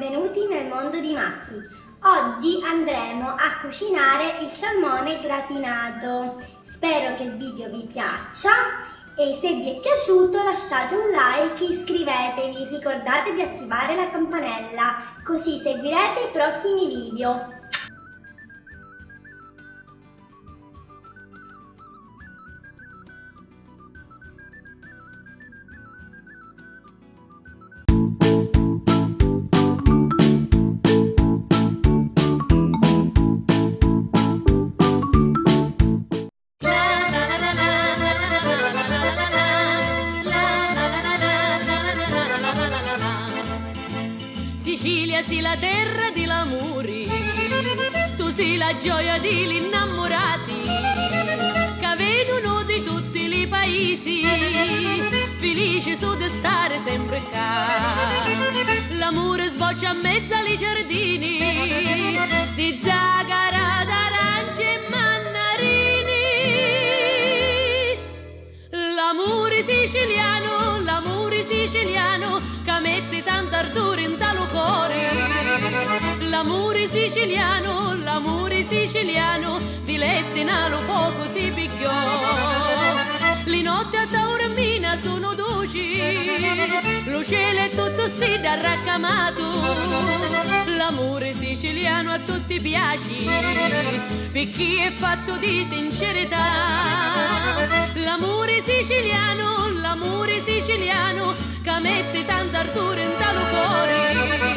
benvenuti nel mondo di Matti. Oggi andremo a cucinare il salmone gratinato. Spero che il video vi piaccia e se vi è piaciuto lasciate un like e iscrivetevi. Ricordate di attivare la campanella, così seguirete i prossimi video. La terra di l'amori, tu sei la gioia degli innamorati, che vedono di tutti i paesi, felici su di stare sempre qua. L'amore sboccia a mezzo ai giardini, di zagara, d'arancia e mannarini. L'amore siciliano, l'amore siciliano, che mette tanto ardore. L'amore siciliano, l'amore siciliano, di letti nalo poco si picchiò. Le notti a Taormina sono dolci, lo cielo è tutto stile arraccamato. L'amore siciliano a tutti piace, per chi è fatto di sincerità. L'amore siciliano, l'amore siciliano, che mette tanto ardore in talo cuore.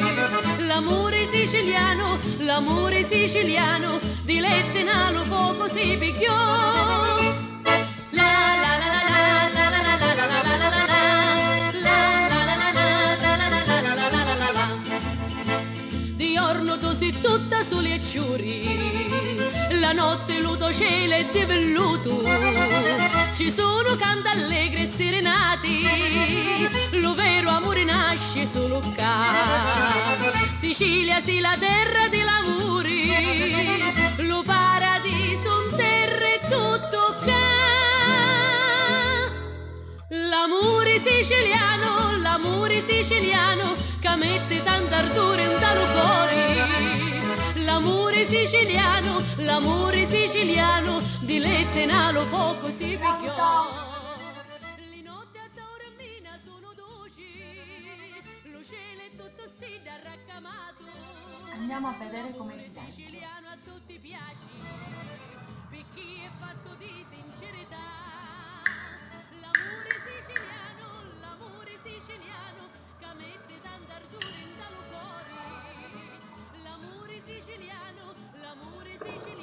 L'amore siciliano, l'amore siciliano, di lette nalo poco si picchiò. La giorno tu tutta soli e la notte luto cielo e di velluto. Ci sono canti Sì la terra dell'amore, lo paradiso un terra e tutto qua. L'amore siciliano, l'amore siciliano, che mette tanto ardore in talo cuore. L'amore siciliano, l'amore siciliano, di lette nalo poco si picchiò. Andiamo a vedere come ti siciliano a tutti piaci, per chi è fatto di sincerità. L'amore siciliano, l'amore siciliano, che mette tanta ardura in talo cuore. L'amore siciliano, l'amore siciliano.